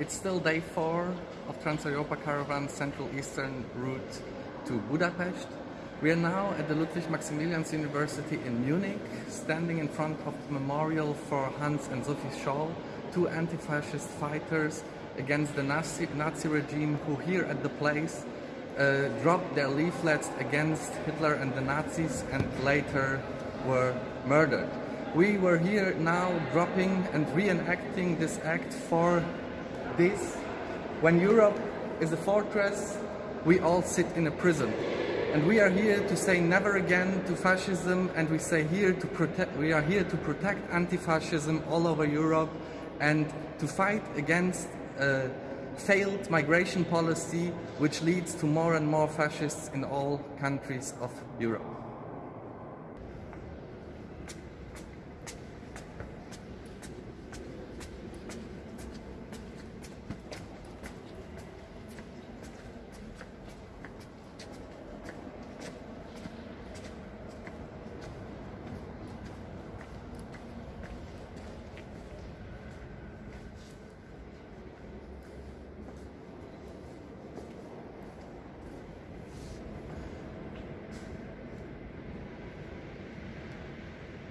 It's still day four of Trans-Europa Caravan Central Eastern route to Budapest. We are now at the Ludwig Maximilians University in Munich, standing in front of the memorial for Hans and Sophie Scholl, two anti-fascist fighters against the Nazi, Nazi regime who here at the place uh, dropped their leaflets against Hitler and the Nazis and later were murdered. We were here now dropping and reenacting this act for this. When Europe is a fortress, we all sit in a prison. And we are here to say never again to fascism and we say here to protect we are here to protect anti-fascism all over Europe and to fight against a failed migration policy which leads to more and more fascists in all countries of Europe.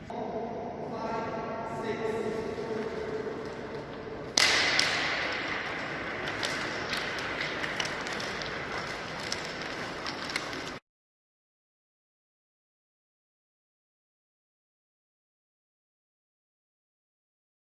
5, 6,